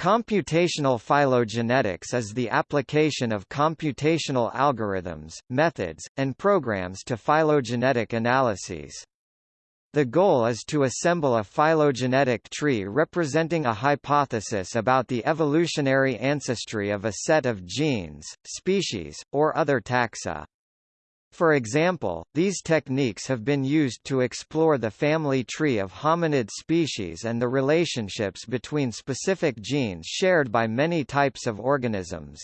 Computational phylogenetics is the application of computational algorithms, methods, and programs to phylogenetic analyses. The goal is to assemble a phylogenetic tree representing a hypothesis about the evolutionary ancestry of a set of genes, species, or other taxa. For example, these techniques have been used to explore the family tree of hominid species and the relationships between specific genes shared by many types of organisms.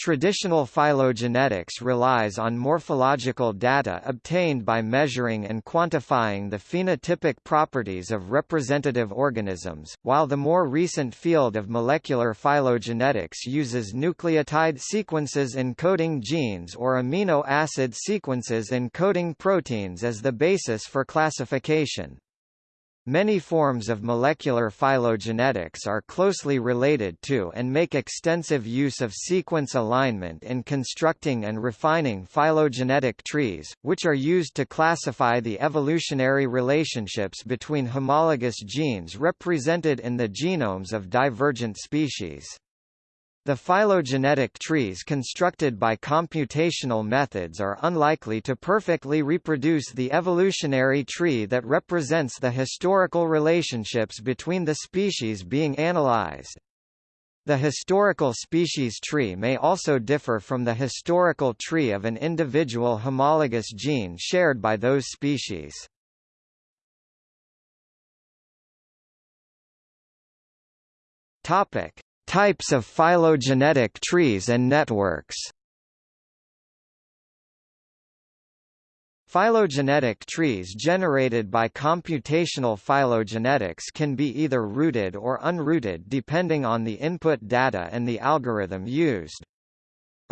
Traditional phylogenetics relies on morphological data obtained by measuring and quantifying the phenotypic properties of representative organisms, while the more recent field of molecular phylogenetics uses nucleotide sequences encoding genes or amino acid sequences encoding proteins as the basis for classification. Many forms of molecular phylogenetics are closely related to and make extensive use of sequence alignment in constructing and refining phylogenetic trees, which are used to classify the evolutionary relationships between homologous genes represented in the genomes of divergent species. The phylogenetic trees constructed by computational methods are unlikely to perfectly reproduce the evolutionary tree that represents the historical relationships between the species being analyzed. The historical species tree may also differ from the historical tree of an individual homologous gene shared by those species. Topic: Types of phylogenetic trees and networks Phylogenetic trees generated by computational phylogenetics can be either rooted or unrooted depending on the input data and the algorithm used.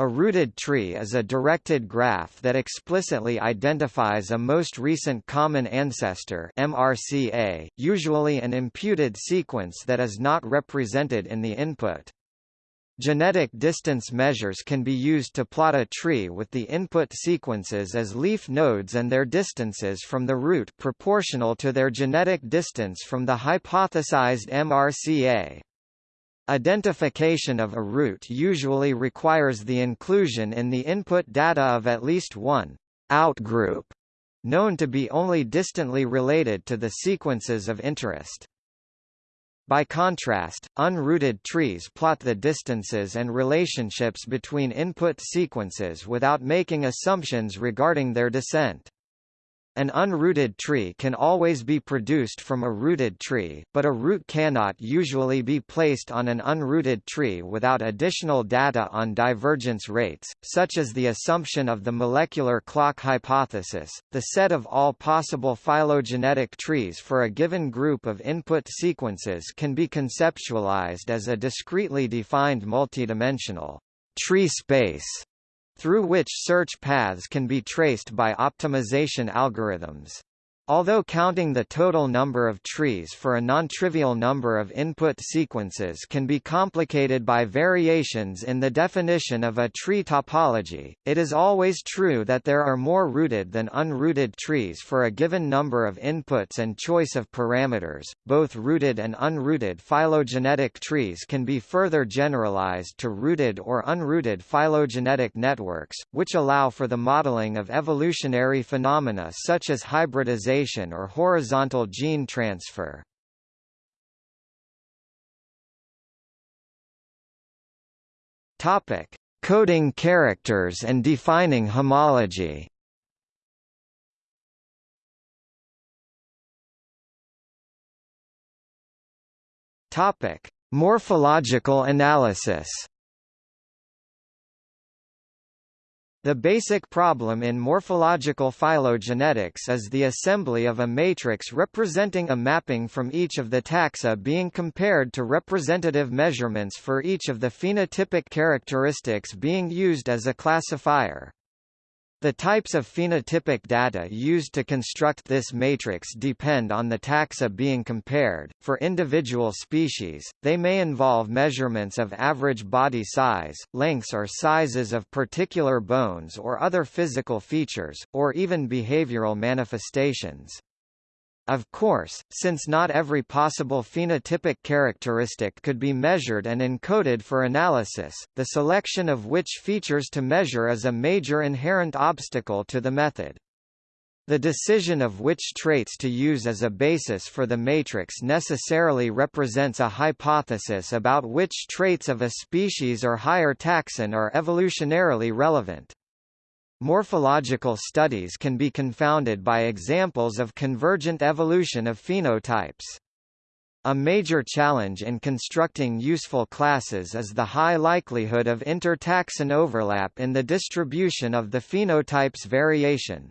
A rooted tree is a directed graph that explicitly identifies a most recent common ancestor MRCA, usually an imputed sequence that is not represented in the input. Genetic distance measures can be used to plot a tree with the input sequences as leaf nodes and their distances from the root proportional to their genetic distance from the hypothesized MRCA. Identification of a root usually requires the inclusion in the input data of at least one outgroup, known to be only distantly related to the sequences of interest. By contrast, unrooted trees plot the distances and relationships between input sequences without making assumptions regarding their descent. An unrooted tree can always be produced from a rooted tree, but a root cannot usually be placed on an unrooted tree without additional data on divergence rates, such as the assumption of the molecular clock hypothesis. The set of all possible phylogenetic trees for a given group of input sequences can be conceptualized as a discretely defined multidimensional tree space through which search paths can be traced by optimization algorithms. Although counting the total number of trees for a non-trivial number of input sequences can be complicated by variations in the definition of a tree topology, it is always true that there are more rooted than unrooted trees for a given number of inputs and choice of parameters. Both rooted and unrooted phylogenetic trees can be further generalized to rooted or unrooted phylogenetic networks, which allow for the modeling of evolutionary phenomena such as hybridization or horizontal gene transfer. Topic: Coding characters and defining homology. Topic: Morphological analysis. The basic problem in morphological phylogenetics is the assembly of a matrix representing a mapping from each of the taxa being compared to representative measurements for each of the phenotypic characteristics being used as a classifier. The types of phenotypic data used to construct this matrix depend on the taxa being compared. For individual species, they may involve measurements of average body size, lengths or sizes of particular bones or other physical features, or even behavioral manifestations. Of course, since not every possible phenotypic characteristic could be measured and encoded for analysis, the selection of which features to measure is a major inherent obstacle to the method. The decision of which traits to use as a basis for the matrix necessarily represents a hypothesis about which traits of a species or higher taxon are evolutionarily relevant. Morphological studies can be confounded by examples of convergent evolution of phenotypes. A major challenge in constructing useful classes is the high likelihood of inter-taxon overlap in the distribution of the phenotype's variation.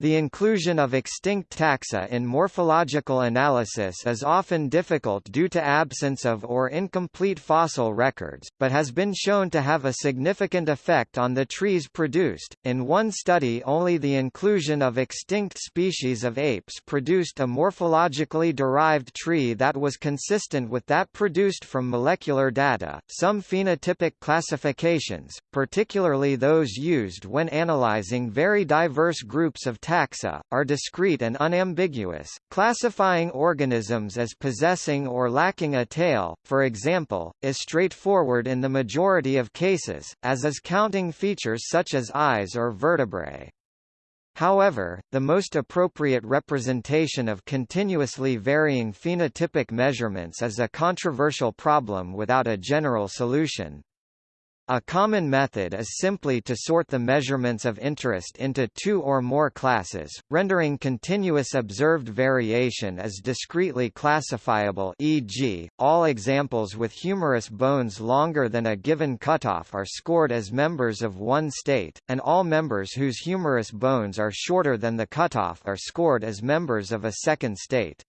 The inclusion of extinct taxa in morphological analysis is often difficult due to absence of or incomplete fossil records, but has been shown to have a significant effect on the trees produced. In one study, only the inclusion of extinct species of apes produced a morphologically derived tree that was consistent with that produced from molecular data. Some phenotypic classifications, particularly those used when analyzing very diverse groups of taxa, are discrete and unambiguous, classifying organisms as possessing or lacking a tail, for example, is straightforward in the majority of cases, as is counting features such as eyes or vertebrae. However, the most appropriate representation of continuously varying phenotypic measurements is a controversial problem without a general solution. A common method is simply to sort the measurements of interest into two or more classes, rendering continuous observed variation as discretely classifiable e.g., all examples with humerus bones longer than a given cutoff are scored as members of one state, and all members whose humerus bones are shorter than the cutoff are scored as members of a second state.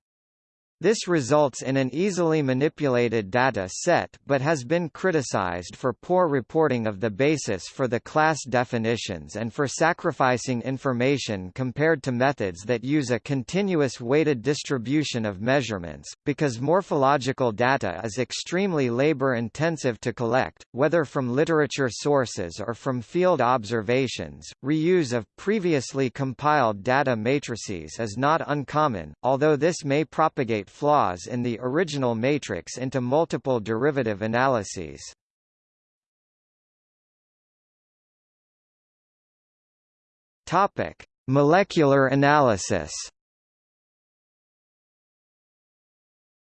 This results in an easily manipulated data set but has been criticized for poor reporting of the basis for the class definitions and for sacrificing information compared to methods that use a continuous weighted distribution of measurements, because morphological data is extremely labor-intensive to collect, whether from literature sources or from field observations. Reuse of previously compiled data matrices is not uncommon, although this may propagate flaws in the original matrix into multiple derivative analyses. Topic: Molecular analysis.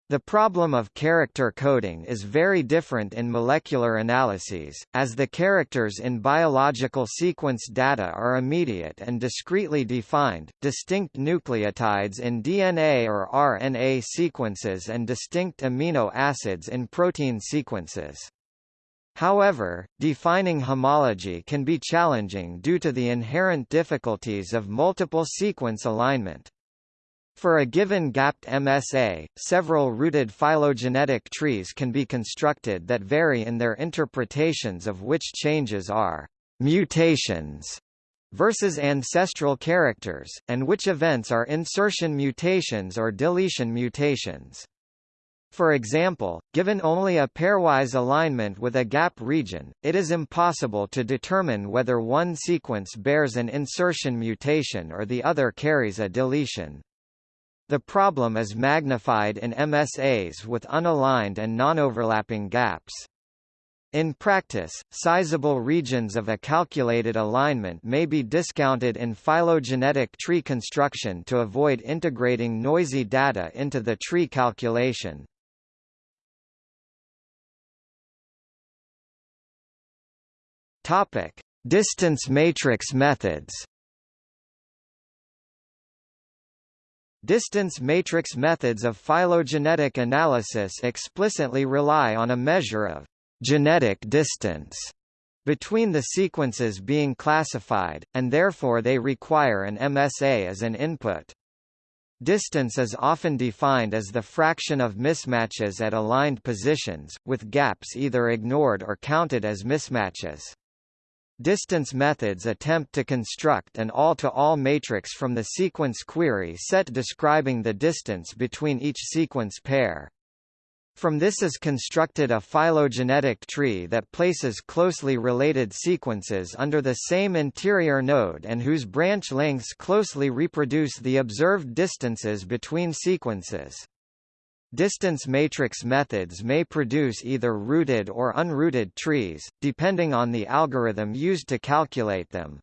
The problem of character coding is very different in molecular analyses, as the characters in biological sequence data are immediate and discretely defined, distinct nucleotides in DNA or RNA sequences and distinct amino acids in protein sequences. However, defining homology can be challenging due to the inherent difficulties of multiple sequence alignment. For a given gapped MSA, several rooted phylogenetic trees can be constructed that vary in their interpretations of which changes are mutations versus ancestral characters, and which events are insertion mutations or deletion mutations. For example, given only a pairwise alignment with a gap region, it is impossible to determine whether one sequence bears an insertion mutation or the other carries a deletion. The problem is magnified in MSAs with unaligned and non-overlapping gaps. In practice, sizable regions of a calculated alignment may be discounted in phylogenetic tree construction to avoid integrating noisy data into the tree calculation. Distance matrix methods. Distance matrix methods of phylogenetic analysis explicitly rely on a measure of genetic distance between the sequences being classified, and therefore they require an MSA as an input. Distance is often defined as the fraction of mismatches at aligned positions, with gaps either ignored or counted as mismatches. Distance methods attempt to construct an all-to-all -all matrix from the sequence query set describing the distance between each sequence pair. From this is constructed a phylogenetic tree that places closely related sequences under the same interior node and whose branch lengths closely reproduce the observed distances between sequences. Distance matrix methods may produce either rooted or unrooted trees, depending on the algorithm used to calculate them.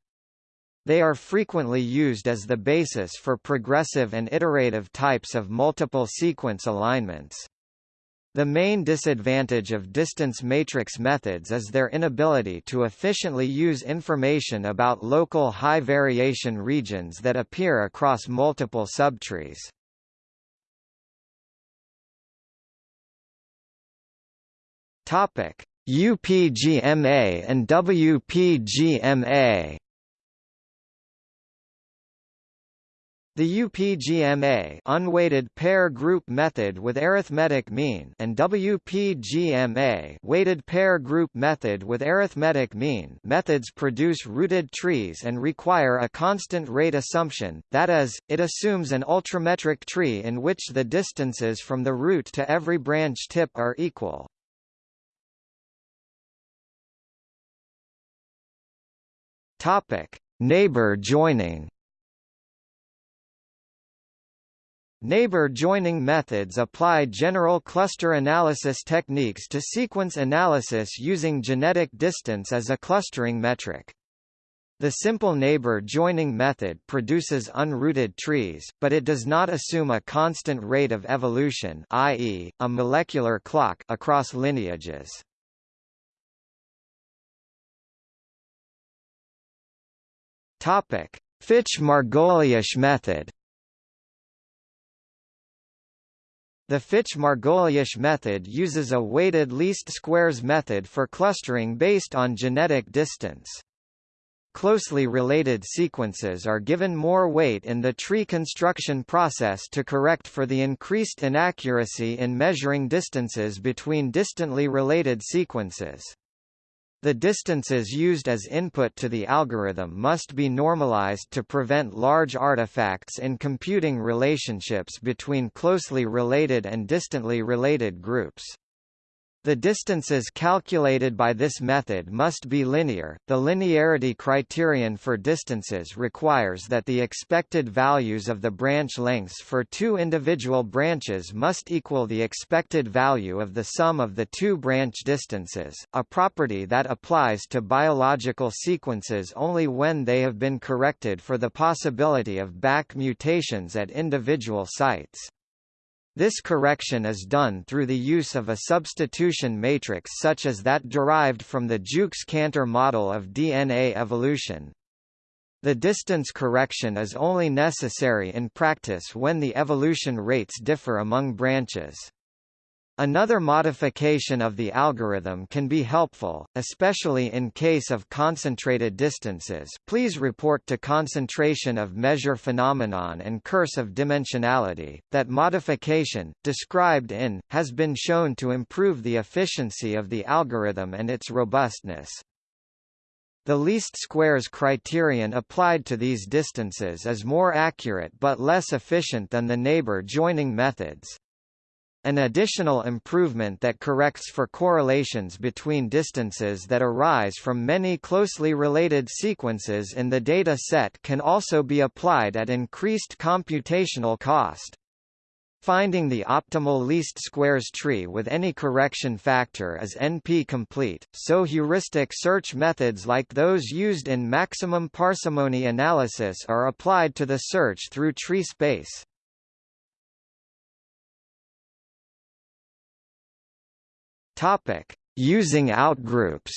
They are frequently used as the basis for progressive and iterative types of multiple sequence alignments. The main disadvantage of distance matrix methods is their inability to efficiently use information about local high variation regions that appear across multiple subtrees. Topic: UPGMA and WPGMA The UPGMA unweighted pair group method with arithmetic mean and WPGMA weighted pair group method with arithmetic mean methods produce rooted trees and require a constant rate assumption, that is, it assumes an ultrametric tree in which the distances from the root to every branch tip are equal. Topic: Neighbor joining Neighbor joining methods apply general cluster analysis techniques to sequence analysis using genetic distance as a clustering metric. The simple neighbor joining method produces unrooted trees, but it does not assume a constant rate of evolution i.e., a molecular clock across lineages. Fitch-Margoliash method The Fitch-Margoliash method uses a weighted least squares method for clustering based on genetic distance. Closely related sequences are given more weight in the tree construction process to correct for the increased inaccuracy in measuring distances between distantly related sequences. The distances used as input to the algorithm must be normalized to prevent large artifacts in computing relationships between closely related and distantly related groups. The distances calculated by this method must be linear. The linearity criterion for distances requires that the expected values of the branch lengths for two individual branches must equal the expected value of the sum of the two branch distances, a property that applies to biological sequences only when they have been corrected for the possibility of back mutations at individual sites. This correction is done through the use of a substitution matrix such as that derived from the Jukes-Cantor model of DNA evolution. The distance correction is only necessary in practice when the evolution rates differ among branches. Another modification of the algorithm can be helpful, especially in case of concentrated distances please report to concentration of measure phenomenon and curse of dimensionality. That modification, described in, has been shown to improve the efficiency of the algorithm and its robustness. The least squares criterion applied to these distances is more accurate but less efficient than the neighbor joining methods. An additional improvement that corrects for correlations between distances that arise from many closely related sequences in the data set can also be applied at increased computational cost. Finding the optimal least squares tree with any correction factor is NP-complete, so heuristic search methods like those used in maximum parsimony analysis are applied to the search through tree space. Topic: Using outgroups.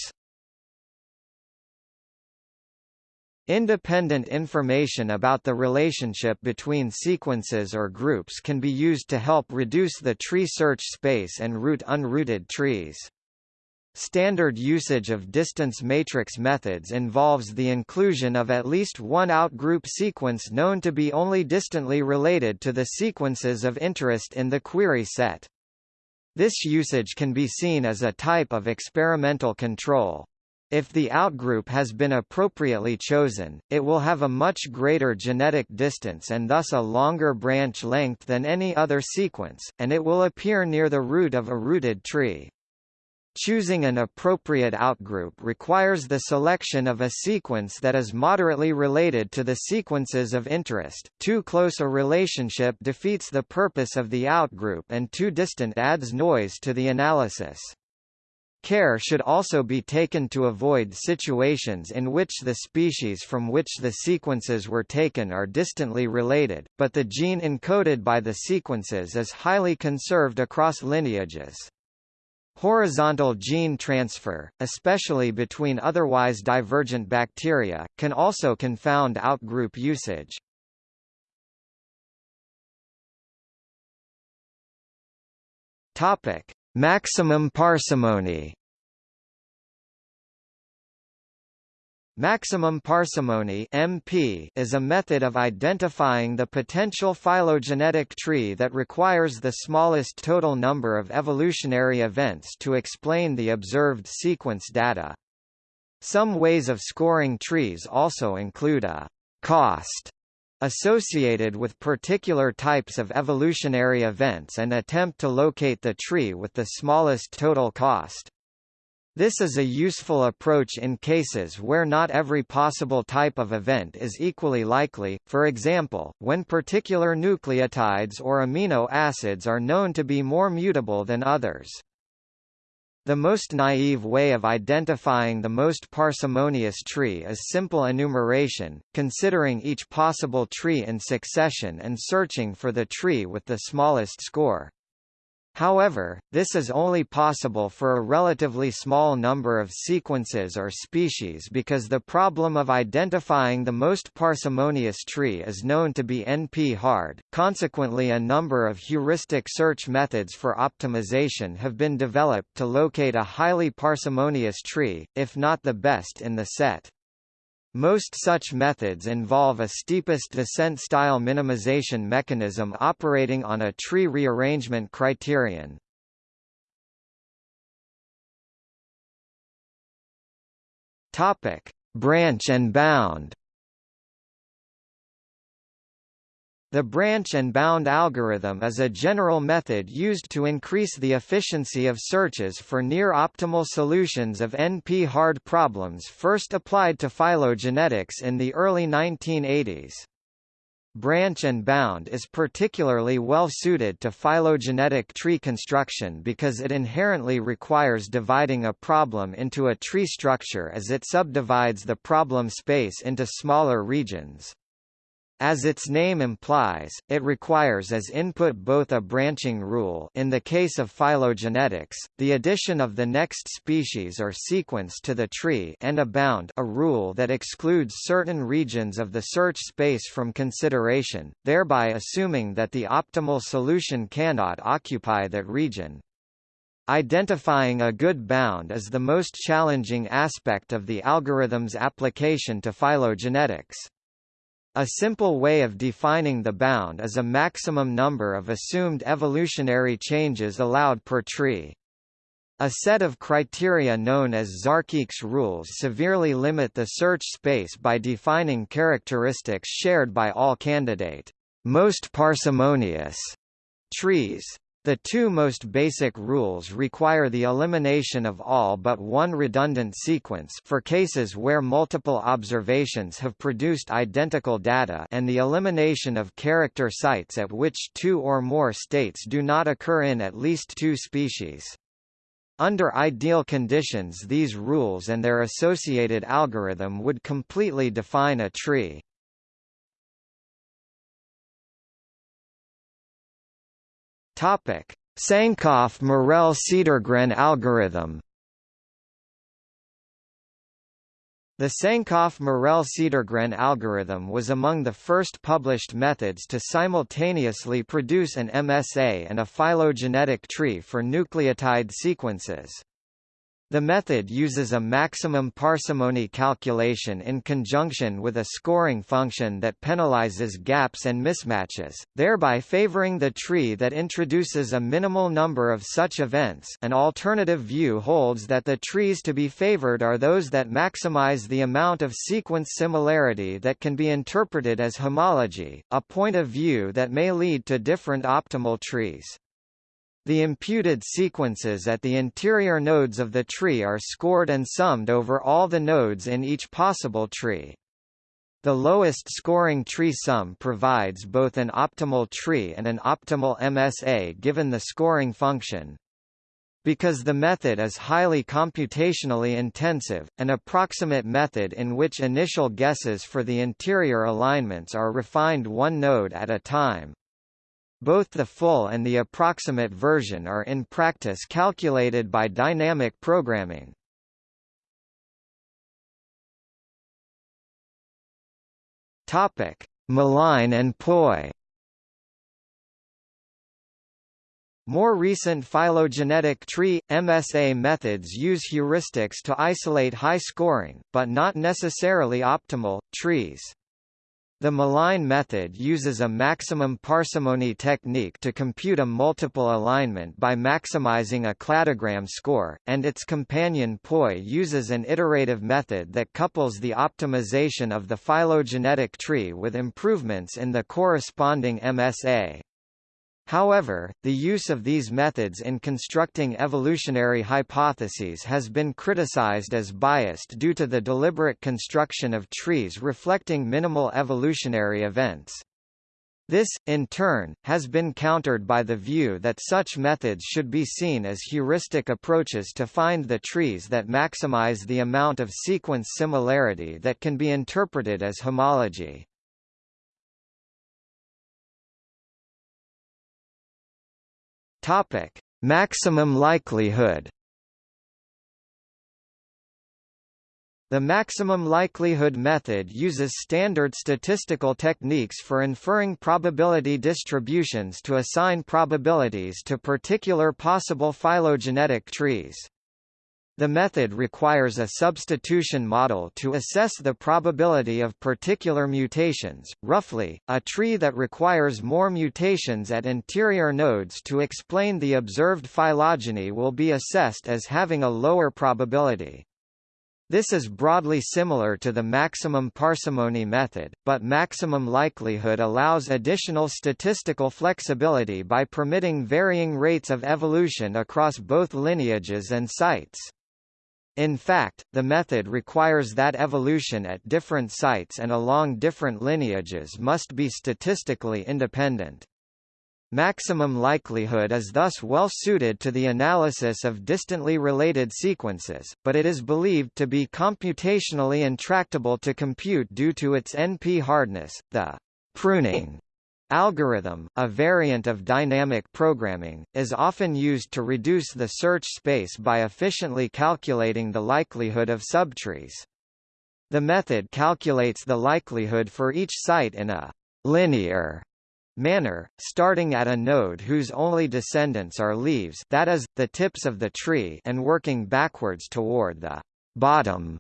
Independent information about the relationship between sequences or groups can be used to help reduce the tree search space and root unrooted trees. Standard usage of distance matrix methods involves the inclusion of at least one outgroup sequence known to be only distantly related to the sequences of interest in the query set. This usage can be seen as a type of experimental control. If the outgroup has been appropriately chosen, it will have a much greater genetic distance and thus a longer branch length than any other sequence, and it will appear near the root of a rooted tree. Choosing an appropriate outgroup requires the selection of a sequence that is moderately related to the sequences of interest. Too close a relationship defeats the purpose of the outgroup and too distant adds noise to the analysis. Care should also be taken to avoid situations in which the species from which the sequences were taken are distantly related, but the gene encoded by the sequences is highly conserved across lineages. Horizontal gene transfer, especially between otherwise divergent bacteria, can also confound outgroup usage. Topic: Maximum parsimony Maximum parsimony MP is a method of identifying the potential phylogenetic tree that requires the smallest total number of evolutionary events to explain the observed sequence data. Some ways of scoring trees also include a cost associated with particular types of evolutionary events and attempt to locate the tree with the smallest total cost. This is a useful approach in cases where not every possible type of event is equally likely, for example, when particular nucleotides or amino acids are known to be more mutable than others. The most naive way of identifying the most parsimonious tree is simple enumeration, considering each possible tree in succession and searching for the tree with the smallest score. However, this is only possible for a relatively small number of sequences or species because the problem of identifying the most parsimonious tree is known to be NP-hard, consequently a number of heuristic search methods for optimization have been developed to locate a highly parsimonious tree, if not the best in the set. Most such methods involve a steepest descent style minimization mechanism operating on a tree rearrangement criterion. Topic: Branch and bound. The branch and bound algorithm is a general method used to increase the efficiency of searches for near-optimal solutions of NP-hard problems first applied to phylogenetics in the early 1980s. Branch and bound is particularly well suited to phylogenetic tree construction because it inherently requires dividing a problem into a tree structure as it subdivides the problem space into smaller regions. As its name implies, it requires as input both a branching rule in the case of phylogenetics, the addition of the next species or sequence to the tree and a bound a rule that excludes certain regions of the search space from consideration, thereby assuming that the optimal solution cannot occupy that region. Identifying a good bound is the most challenging aspect of the algorithm's application to phylogenetics. A simple way of defining the bound is a maximum number of assumed evolutionary changes allowed per tree. A set of criteria known as Zharkikh's rules severely limit the search space by defining characteristics shared by all candidate most parsimonious trees. The two most basic rules require the elimination of all but one redundant sequence for cases where multiple observations have produced identical data and the elimination of character sites at which two or more states do not occur in at least two species. Under ideal conditions these rules and their associated algorithm would completely define a tree. Topic: Sankoff-Morel-Cedergren algorithm. The Sankoff-Morel-Cedergren algorithm was among the first published methods to simultaneously produce an MSA and a phylogenetic tree for nucleotide sequences. The method uses a maximum parsimony calculation in conjunction with a scoring function that penalizes gaps and mismatches, thereby favoring the tree that introduces a minimal number of such events an alternative view holds that the trees to be favored are those that maximize the amount of sequence similarity that can be interpreted as homology, a point of view that may lead to different optimal trees. The imputed sequences at the interior nodes of the tree are scored and summed over all the nodes in each possible tree. The lowest scoring tree sum provides both an optimal tree and an optimal MSA given the scoring function. Because the method is highly computationally intensive, an approximate method in which initial guesses for the interior alignments are refined one node at a time. Both the full and the approximate version are in practice calculated by dynamic programming. Topic: Malign and POY. More recent phylogenetic tree MSA methods use heuristics to isolate high-scoring, but not necessarily optimal, trees. The Malign method uses a maximum parsimony technique to compute a multiple alignment by maximizing a cladogram score, and its companion POY uses an iterative method that couples the optimization of the phylogenetic tree with improvements in the corresponding MSA. However, the use of these methods in constructing evolutionary hypotheses has been criticized as biased due to the deliberate construction of trees reflecting minimal evolutionary events. This, in turn, has been countered by the view that such methods should be seen as heuristic approaches to find the trees that maximize the amount of sequence similarity that can be interpreted as homology. Topic: Maximum likelihood. The maximum likelihood method uses standard statistical techniques for inferring probability distributions to assign probabilities to particular possible phylogenetic trees. The method requires a substitution model to assess the probability of particular mutations. Roughly, a tree that requires more mutations at interior nodes to explain the observed phylogeny will be assessed as having a lower probability. This is broadly similar to the maximum parsimony method, but maximum likelihood allows additional statistical flexibility by permitting varying rates of evolution across both lineages and sites. In fact, the method requires that evolution at different sites and along different lineages must be statistically independent. Maximum likelihood is thus well suited to the analysis of distantly related sequences, but it is believed to be computationally intractable to compute due to its NP hardness. The pruning Algorithm, a variant of dynamic programming, is often used to reduce the search space by efficiently calculating the likelihood of subtrees. The method calculates the likelihood for each site in a linear manner, starting at a node whose only descendants are leaves that is, the tips of the tree and working backwards toward the bottom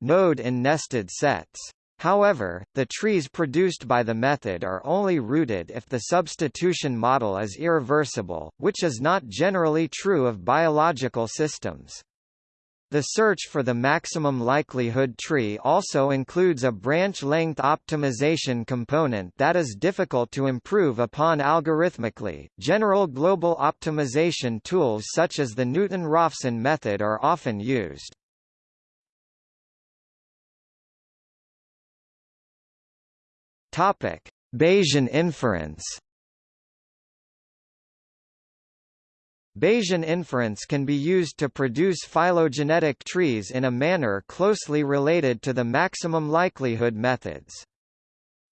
node in nested sets. However, the trees produced by the method are only rooted if the substitution model is irreversible, which is not generally true of biological systems. The search for the maximum likelihood tree also includes a branch length optimization component that is difficult to improve upon algorithmically. General global optimization tools such as the Newton-Raphson method are often used. Topic: Bayesian inference. Bayesian inference can be used to produce phylogenetic trees in a manner closely related to the maximum likelihood methods.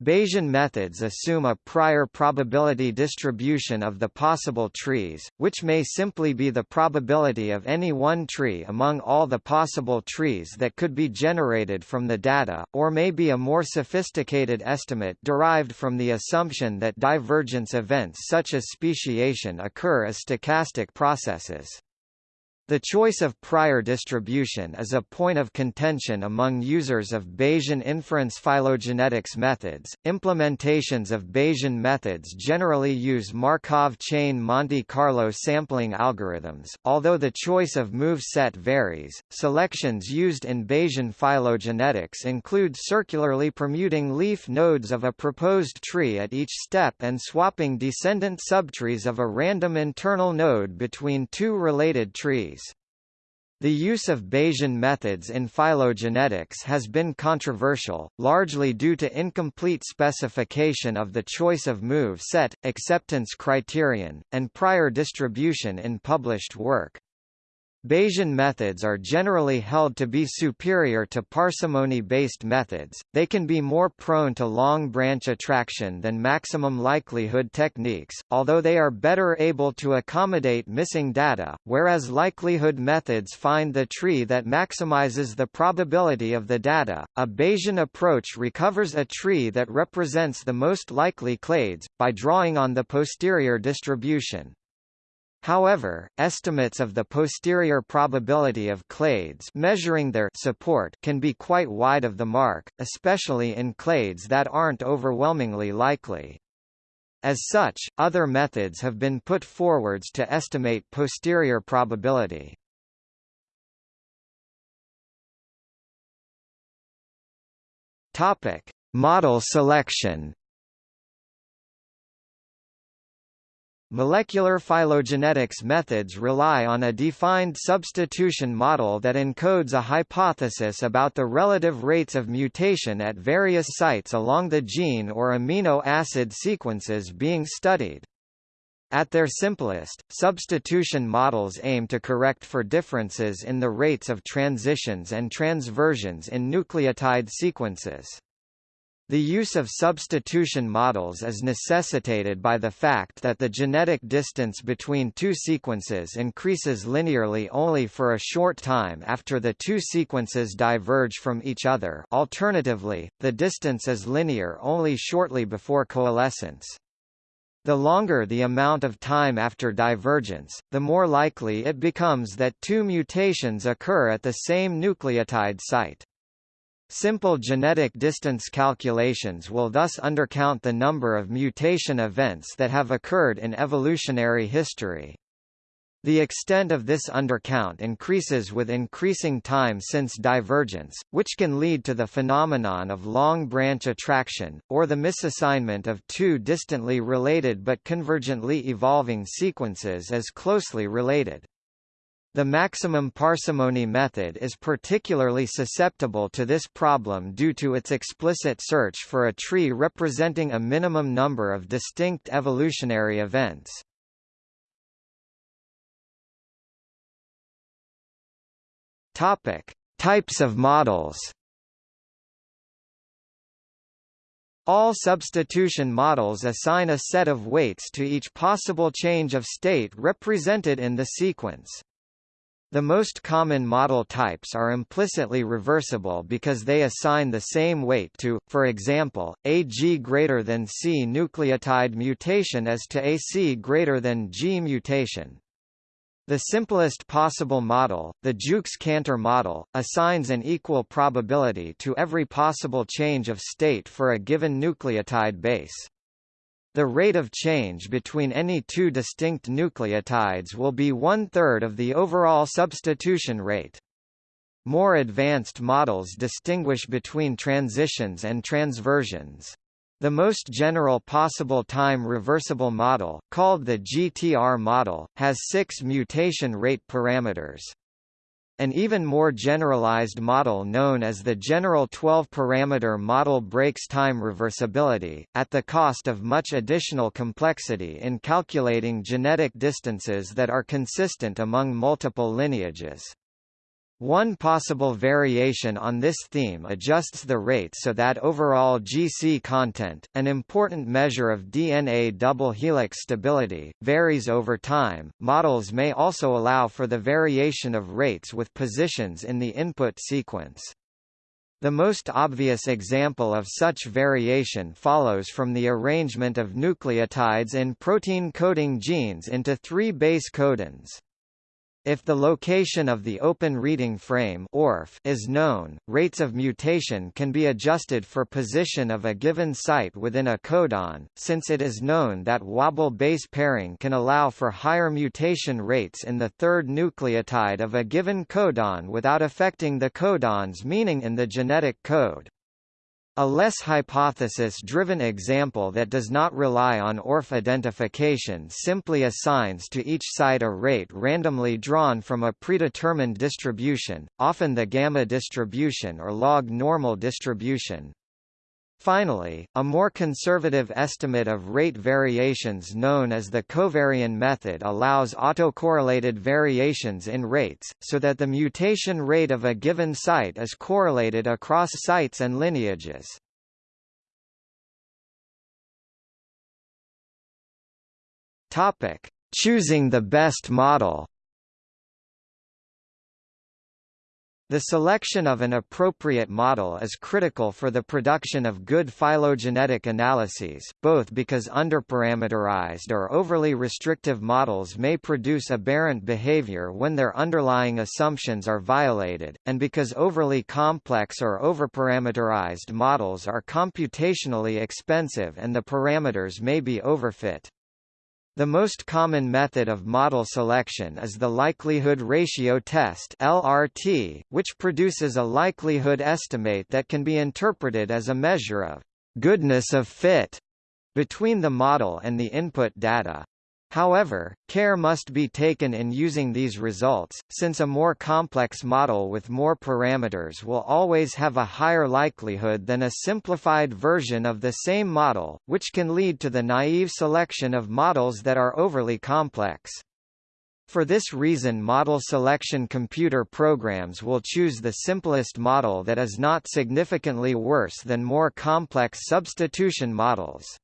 Bayesian methods assume a prior probability distribution of the possible trees, which may simply be the probability of any one tree among all the possible trees that could be generated from the data, or may be a more sophisticated estimate derived from the assumption that divergence events such as speciation occur as stochastic processes. The choice of prior distribution is a point of contention among users of Bayesian inference phylogenetics methods. Implementations of Bayesian methods generally use Markov chain Monte Carlo sampling algorithms. Although the choice of move set varies, selections used in Bayesian phylogenetics include circularly permuting leaf nodes of a proposed tree at each step and swapping descendant subtrees of a random internal node between two related trees. The use of Bayesian methods in phylogenetics has been controversial, largely due to incomplete specification of the choice of move set, acceptance criterion, and prior distribution in published work. Bayesian methods are generally held to be superior to parsimony-based methods, they can be more prone to long branch attraction than maximum likelihood techniques, although they are better able to accommodate missing data, whereas likelihood methods find the tree that maximizes the probability of the data. A Bayesian approach recovers a tree that represents the most likely clades, by drawing on the posterior distribution. However, estimates of the posterior probability of clades measuring their support can be quite wide of the mark, especially in clades that aren't overwhelmingly likely. As such, other methods have been put forwards to estimate posterior probability. Topic: Model selection Molecular phylogenetics methods rely on a defined substitution model that encodes a hypothesis about the relative rates of mutation at various sites along the gene or amino acid sequences being studied. At their simplest, substitution models aim to correct for differences in the rates of transitions and transversions in nucleotide sequences. The use of substitution models is necessitated by the fact that the genetic distance between two sequences increases linearly only for a short time after the two sequences diverge from each other alternatively, the distance is linear only shortly before coalescence. The longer the amount of time after divergence, the more likely it becomes that two mutations occur at the same nucleotide site. Simple genetic distance calculations will thus undercount the number of mutation events that have occurred in evolutionary history. The extent of this undercount increases with increasing time since divergence, which can lead to the phenomenon of long branch attraction, or the misassignment of two distantly related but convergently evolving sequences as closely related. The maximum parsimony method is particularly susceptible to this problem due to its explicit search for a tree representing a minimum number of distinct evolutionary events. Topic: Types of models. All substitution models assign a set of weights to each possible change of state represented in the sequence. The most common model types are implicitly reversible because they assign the same weight to, for example, a G greater than C nucleotide mutation as to a C greater than G mutation. The simplest possible model, the Jukes-Cantor model, assigns an equal probability to every possible change of state for a given nucleotide base. The rate of change between any two distinct nucleotides will be one-third of the overall substitution rate. More advanced models distinguish between transitions and transversions. The most general possible time reversible model, called the GTR model, has six mutation rate parameters. An even more generalized model known as the general 12-parameter model breaks time reversibility, at the cost of much additional complexity in calculating genetic distances that are consistent among multiple lineages. One possible variation on this theme adjusts the rate so that overall GC content, an important measure of DNA double helix stability, varies over time. Models may also allow for the variation of rates with positions in the input sequence. The most obvious example of such variation follows from the arrangement of nucleotides in protein coding genes into three base codons. If the location of the open reading frame ORF is known, rates of mutation can be adjusted for position of a given site within a codon, since it is known that wobble base pairing can allow for higher mutation rates in the third nucleotide of a given codon without affecting the codon's meaning in the genetic code. A less hypothesis-driven example that does not rely on ORF identification simply assigns to each site a rate randomly drawn from a predetermined distribution, often the gamma distribution or log normal distribution. Finally, a more conservative estimate of rate variations known as the covarion method allows autocorrelated variations in rates, so that the mutation rate of a given site is correlated across sites and lineages. Choosing the best model. The selection of an appropriate model is critical for the production of good phylogenetic analyses, both because underparameterized or overly restrictive models may produce aberrant behavior when their underlying assumptions are violated, and because overly complex or overparameterized models are computationally expensive and the parameters may be overfit. The most common method of model selection is the likelihood ratio test LRT, which produces a likelihood estimate that can be interpreted as a measure of goodness of fit between the model and the input data. However, care must be taken in using these results, since a more complex model with more parameters will always have a higher likelihood than a simplified version of the same model, which can lead to the naive selection of models that are overly complex. For this reason model selection computer programs will choose the simplest model that is not significantly worse than more complex substitution models.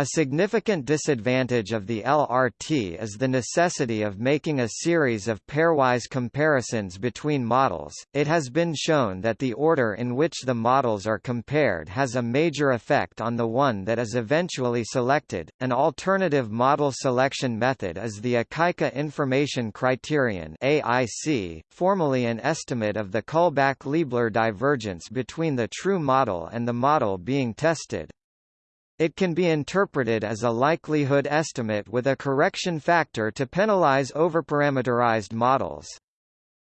A significant disadvantage of the LRT is the necessity of making a series of pairwise comparisons between models. It has been shown that the order in which the models are compared has a major effect on the one that is eventually selected. An alternative model selection method is the Akaike Information Criterion (AIC), formally an estimate of the Kullback-Leibler divergence between the true model and the model being tested. It can be interpreted as a likelihood estimate with a correction factor to penalize overparameterized models.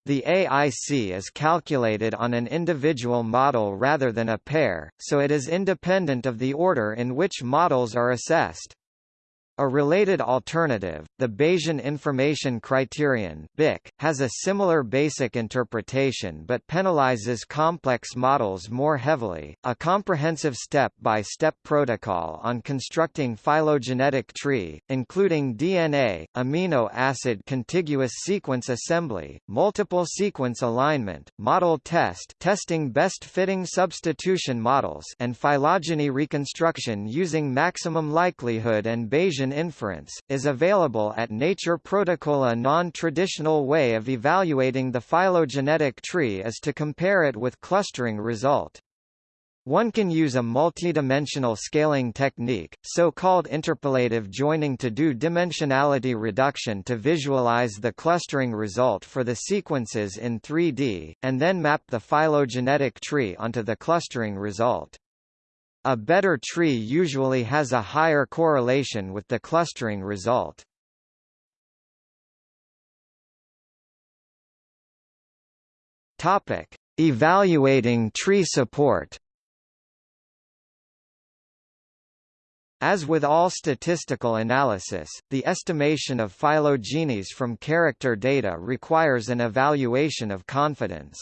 The AIC is calculated on an individual model rather than a pair, so it is independent of the order in which models are assessed. A related alternative, the Bayesian Information Criterion BIC, has a similar basic interpretation but penalizes complex models more heavily. A comprehensive step-by-step -step protocol on constructing phylogenetic tree, including DNA, amino acid contiguous sequence assembly, multiple sequence alignment, model test testing best-fitting substitution models and phylogeny reconstruction using maximum likelihood and Bayesian inference, is available at Nature Protocol. A non-traditional way of evaluating the phylogenetic tree is to compare it with clustering result. One can use a multidimensional scaling technique, so-called interpolative joining to do dimensionality reduction to visualize the clustering result for the sequences in 3D, and then map the phylogenetic tree onto the clustering result. A better tree usually has a higher correlation with the clustering result. Topic: Evaluating tree support. As with all statistical analysis, the estimation of phylogenies from character data requires an evaluation of confidence.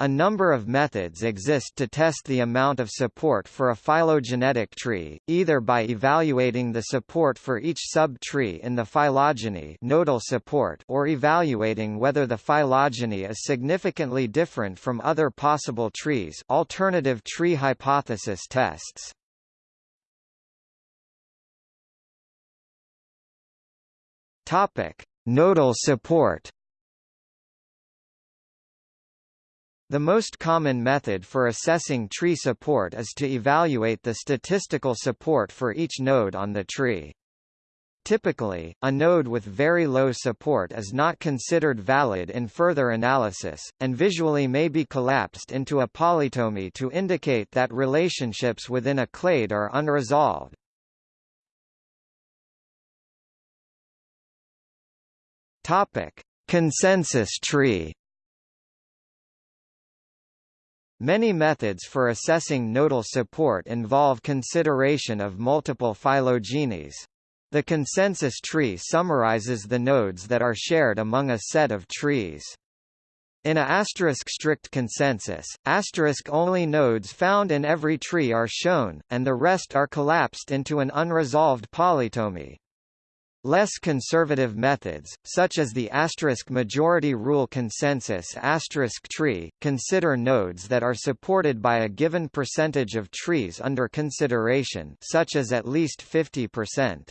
A number of methods exist to test the amount of support for a phylogenetic tree, either by evaluating the support for each sub-tree in the phylogeny nodal support or evaluating whether the phylogeny is significantly different from other possible trees alternative tree hypothesis tests. Nodal support The most common method for assessing tree support is to evaluate the statistical support for each node on the tree. Typically, a node with very low support is not considered valid in further analysis, and visually may be collapsed into a polytomy to indicate that relationships within a clade are unresolved. Consensus tree. Many methods for assessing nodal support involve consideration of multiple phylogenies. The consensus tree summarizes the nodes that are shared among a set of trees. In a asterisk strict consensus, asterisk only nodes found in every tree are shown, and the rest are collapsed into an unresolved polytomy. Less conservative methods, such as the asterisk majority rule consensus asterisk tree, consider nodes that are supported by a given percentage of trees under consideration such as at least 50%.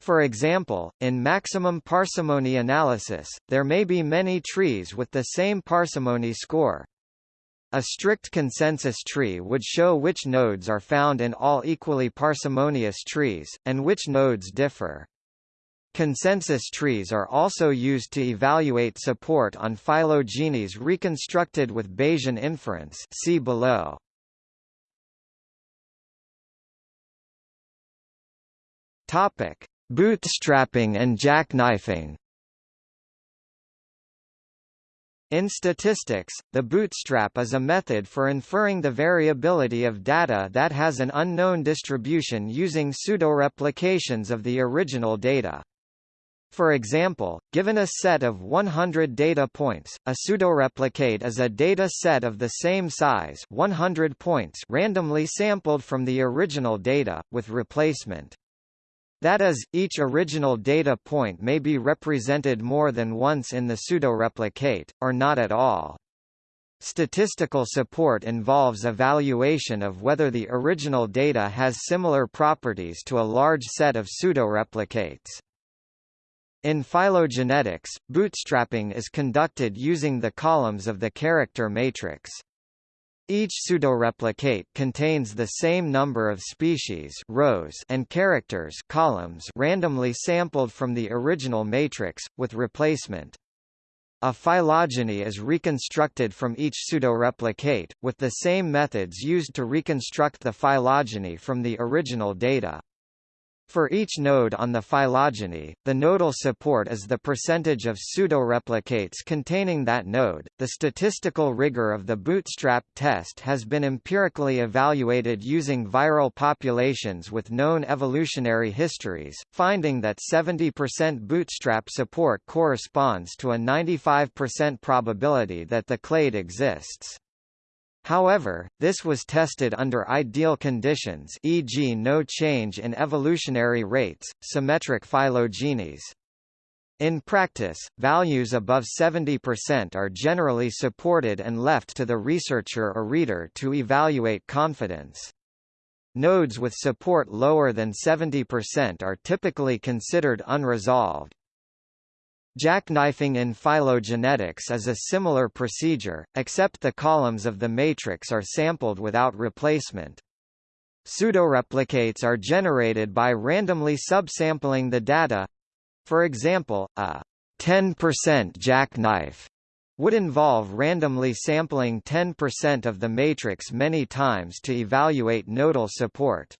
For example, in maximum parsimony analysis, there may be many trees with the same parsimony score. A strict consensus tree would show which nodes are found in all equally parsimonious trees, and which nodes differ. Consensus trees are also used to evaluate support on phylogenies reconstructed with Bayesian inference see below. Topic: Bootstrapping and jackknifing In statistics, the bootstrap is a method for inferring the variability of data that has an unknown distribution using pseudoreplications of the original data. For example, given a set of 100 data points, a pseudoreplicate is a data set of the same size 100 points randomly sampled from the original data, with replacement. That is, each original data point may be represented more than once in the pseudoreplicate, or not at all. Statistical support involves evaluation of whether the original data has similar properties to a large set of pseudoreplicates. In phylogenetics, bootstrapping is conducted using the columns of the character matrix. Each pseudoreplicate contains the same number of species rows and characters columns randomly sampled from the original matrix, with replacement. A phylogeny is reconstructed from each pseudoreplicate, with the same methods used to reconstruct the phylogeny from the original data. For each node on the phylogeny, the nodal support is the percentage of pseudoreplicates containing that node. The statistical rigor of the bootstrap test has been empirically evaluated using viral populations with known evolutionary histories, finding that 70% bootstrap support corresponds to a 95% probability that the clade exists. However, this was tested under ideal conditions e.g. no change in evolutionary rates, symmetric phylogenies. In practice, values above 70% are generally supported and left to the researcher or reader to evaluate confidence. Nodes with support lower than 70% are typically considered unresolved. Jackknifing in phylogenetics is a similar procedure, except the columns of the matrix are sampled without replacement. Pseudoreplicates are generated by randomly subsampling the data. For example, a 10% jackknife would involve randomly sampling 10% of the matrix many times to evaluate nodal support.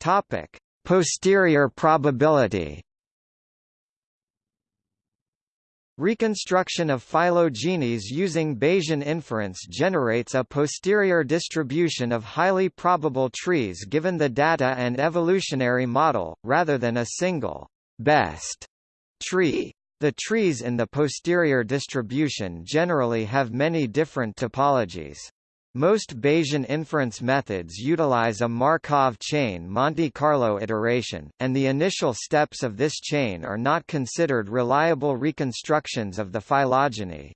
Topic: Posterior probability Reconstruction of phylogenies using Bayesian inference generates a posterior distribution of highly probable trees given the data and evolutionary model, rather than a single best tree. The trees in the posterior distribution generally have many different topologies. Most Bayesian inference methods utilize a Markov chain Monte Carlo iteration, and the initial steps of this chain are not considered reliable reconstructions of the phylogeny.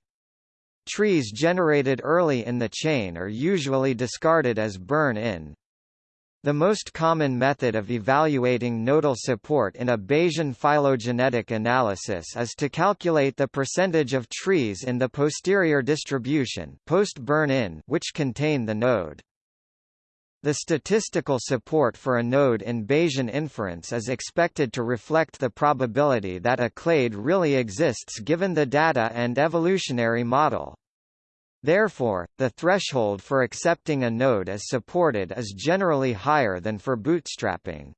Trees generated early in the chain are usually discarded as burn-in. The most common method of evaluating nodal support in a Bayesian phylogenetic analysis is to calculate the percentage of trees in the posterior distribution post burn-in which contain the node. The statistical support for a node in Bayesian inference is expected to reflect the probability that a clade really exists given the data and evolutionary model. Therefore, the threshold for accepting a node as supported is generally higher than for bootstrapping.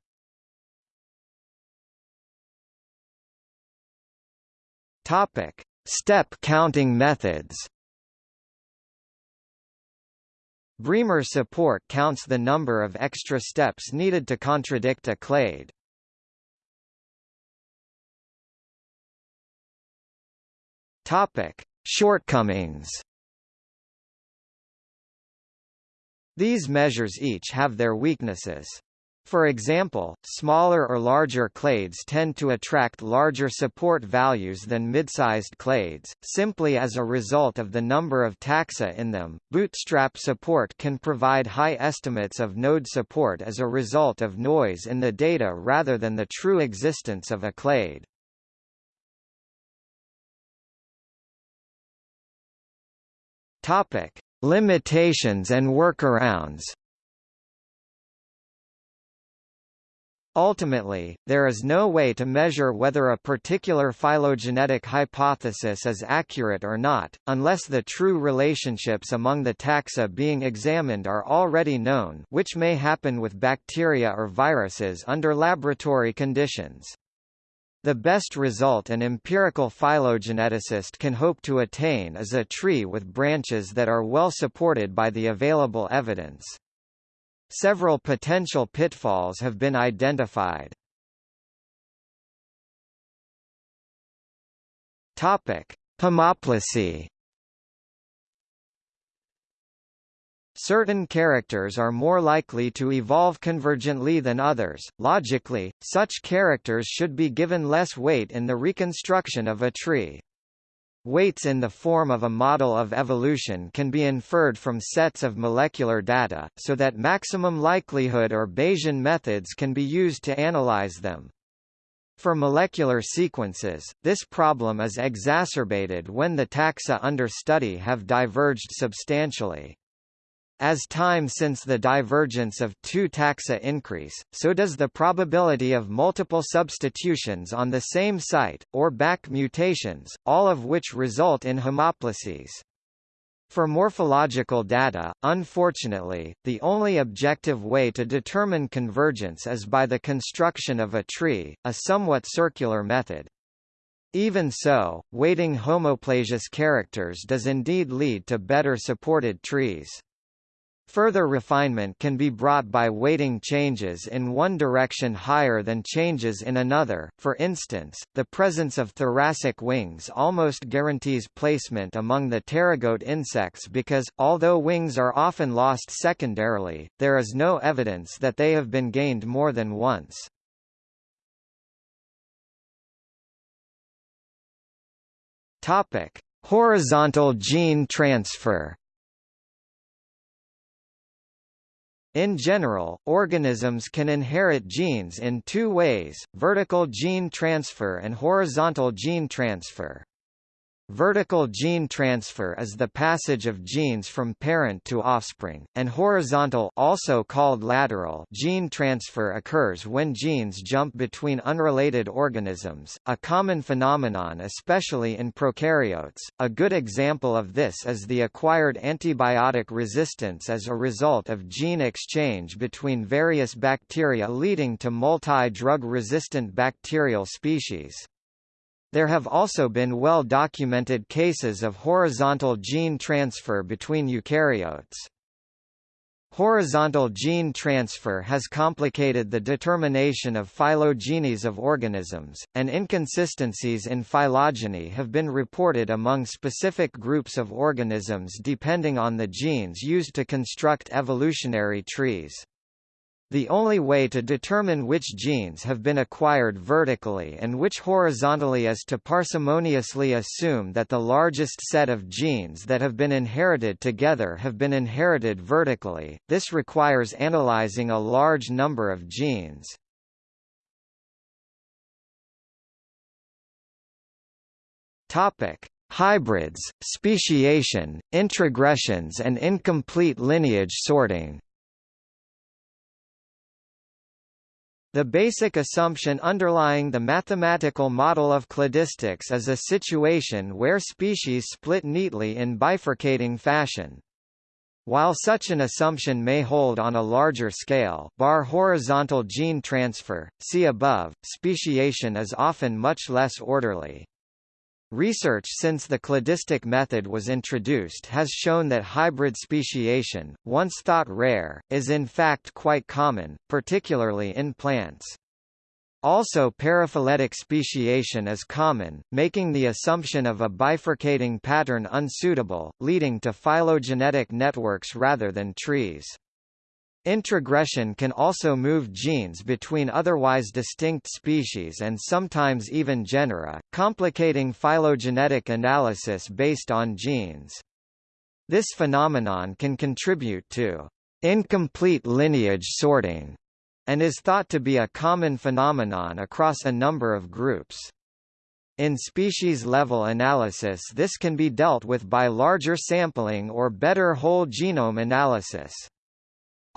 Topic: Step counting methods. Bremer support counts the number of extra steps needed to contradict a clade. Topic: Shortcomings. These measures each have their weaknesses. For example, smaller or larger clades tend to attract larger support values than mid-sized clades, simply as a result of the number of taxa in them. Bootstrap support can provide high estimates of node support as a result of noise in the data rather than the true existence of a clade. Topic: Limitations and workarounds. Ultimately, there is no way to measure whether a particular phylogenetic hypothesis is accurate or not, unless the true relationships among the taxa being examined are already known which may happen with bacteria or viruses under laboratory conditions. The best result an empirical phylogeneticist can hope to attain is a tree with branches that are well supported by the available evidence. Several potential pitfalls have been identified. Topic: Homoplasy. Certain characters are more likely to evolve convergently than others. Logically, such characters should be given less weight in the reconstruction of a tree. Weights in the form of a model of evolution can be inferred from sets of molecular data, so that maximum likelihood or Bayesian methods can be used to analyze them. For molecular sequences, this problem is exacerbated when the taxa under study have diverged substantially. As time since the divergence of two taxa increase, so does the probability of multiple substitutions on the same site, or back mutations, all of which result in homoplasies. For morphological data, unfortunately, the only objective way to determine convergence is by the construction of a tree, a somewhat circular method. Even so, weighting homoplasious characters does indeed lead to better supported trees. Further refinement can be brought by weighting changes in one direction higher than changes in another. For instance, the presence of thoracic wings almost guarantees placement among the pterygote insects because, although wings are often lost secondarily, there is no evidence that they have been gained more than once. Topic: Horizontal gene transfer. In general, organisms can inherit genes in two ways, vertical gene transfer and horizontal gene transfer. Vertical gene transfer is the passage of genes from parent to offspring, and horizontal also called lateral gene transfer occurs when genes jump between unrelated organisms, a common phenomenon especially in prokaryotes. A good example of this is the acquired antibiotic resistance as a result of gene exchange between various bacteria leading to multi-drug resistant bacterial species. There have also been well-documented cases of horizontal gene transfer between eukaryotes. Horizontal gene transfer has complicated the determination of phylogenies of organisms, and inconsistencies in phylogeny have been reported among specific groups of organisms depending on the genes used to construct evolutionary trees. The only way to determine which genes have been acquired vertically and which horizontally is to parsimoniously assume that the largest set of genes that have been inherited together have been inherited vertically. This requires analyzing a large number of genes. Topic: Hybrids, speciation, introgressions and incomplete lineage sorting. The basic assumption underlying the mathematical model of cladistics is a situation where species split neatly in bifurcating fashion. While such an assumption may hold on a larger scale bar horizontal gene transfer, see above, speciation is often much less orderly. Research since the cladistic method was introduced has shown that hybrid speciation, once thought rare, is in fact quite common, particularly in plants. Also paraphyletic speciation is common, making the assumption of a bifurcating pattern unsuitable, leading to phylogenetic networks rather than trees. Introgression can also move genes between otherwise distinct species and sometimes even genera, complicating phylogenetic analysis based on genes. This phenomenon can contribute to incomplete lineage sorting, and is thought to be a common phenomenon across a number of groups. In species-level analysis this can be dealt with by larger sampling or better whole genome analysis.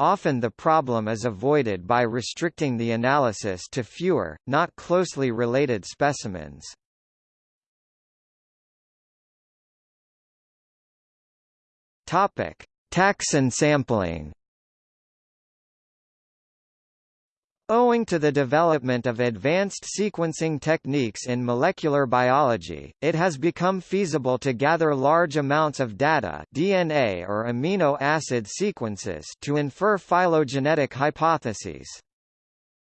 Often the problem is avoided by restricting the analysis to fewer, not closely related specimens. Topic: Taxon sampling. Owing to the development of advanced sequencing techniques in molecular biology, it has become feasible to gather large amounts of data DNA or amino acid sequences to infer phylogenetic hypotheses.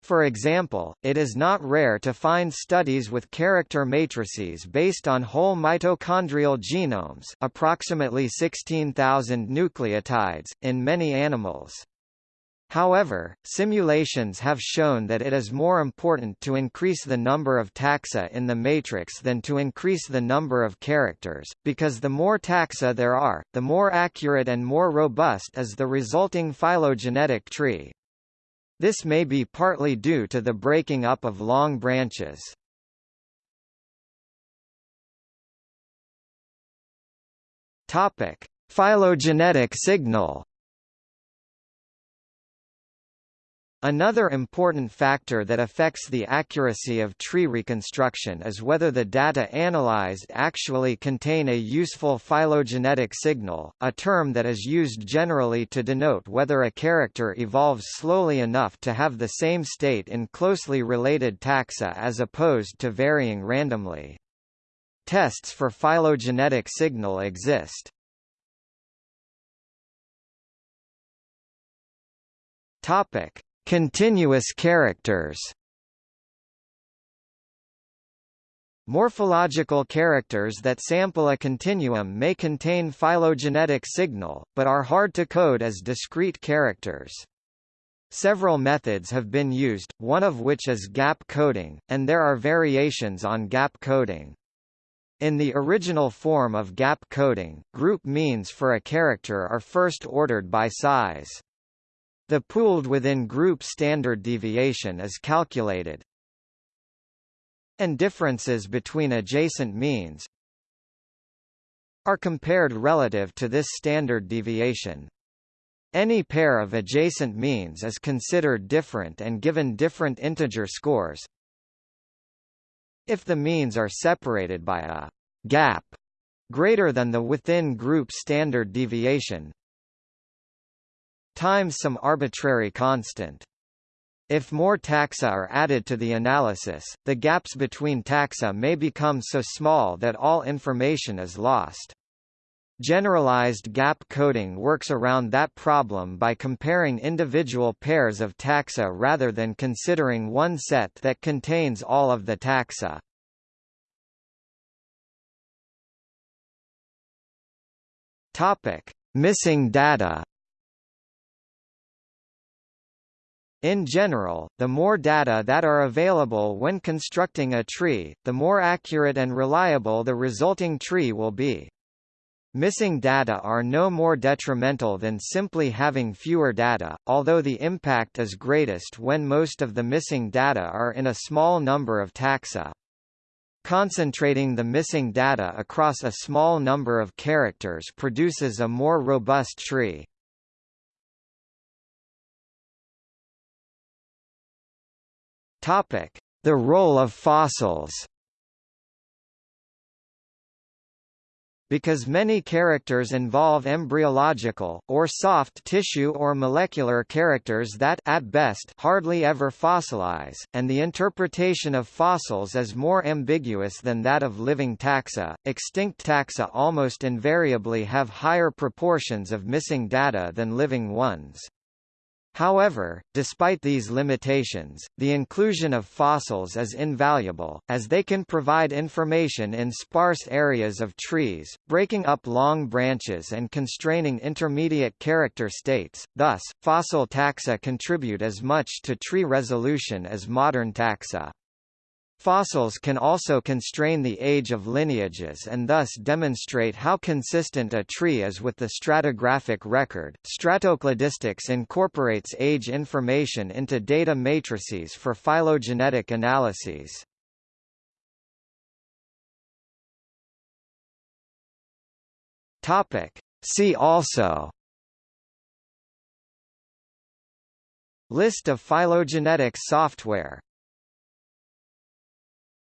For example, it is not rare to find studies with character matrices based on whole mitochondrial genomes approximately 16,000 nucleotides, in many animals. However, simulations have shown that it is more important to increase the number of taxa in the matrix than to increase the number of characters, because the more taxa there are, the more accurate and more robust is the resulting phylogenetic tree. This may be partly due to the breaking up of long branches. Topic: Phylogenetic signal Another important factor that affects the accuracy of tree reconstruction is whether the data analyzed actually contain a useful phylogenetic signal, a term that is used generally to denote whether a character evolves slowly enough to have the same state in closely related taxa as opposed to varying randomly. Tests for phylogenetic signal exist. Topic: Continuous characters Morphological characters that sample a continuum may contain phylogenetic signal, but are hard to code as discrete characters. Several methods have been used, one of which is gap coding, and there are variations on gap coding. In the original form of gap coding, group means for a character are first ordered by size. The pooled within group standard deviation is calculated. And differences between adjacent means are compared relative to this standard deviation. Any pair of adjacent means is considered different and given different integer scores. If the means are separated by a gap greater than the within group standard deviation, times some arbitrary constant. If more taxa are added to the analysis, the gaps between taxa may become so small that all information is lost. Generalized gap coding works around that problem by comparing individual pairs of taxa rather than considering one set that contains all of the taxa. Topic: Missing data In general, the more data that are available when constructing a tree, the more accurate and reliable the resulting tree will be. Missing data are no more detrimental than simply having fewer data, although the impact is greatest when most of the missing data are in a small number of taxa. Concentrating the missing data across a small number of characters produces a more robust tree. The role of fossils. Because many characters involve embryological, or soft tissue or molecular characters that at best hardly ever fossilize, and the interpretation of fossils is more ambiguous than that of living taxa, extinct taxa almost invariably have higher proportions of missing data than living ones. However, despite these limitations, the inclusion of fossils is invaluable, as they can provide information in sparse areas of trees, breaking up long branches and constraining intermediate character states. Thus, fossil taxa contribute as much to tree resolution as modern taxa. Fossils can also constrain the age of lineages and thus demonstrate how consistent a tree is with the stratigraphic record. Stratocladistics incorporates age information into data matrices for phylogenetic analyses. Topic: See also List of phylogenetic software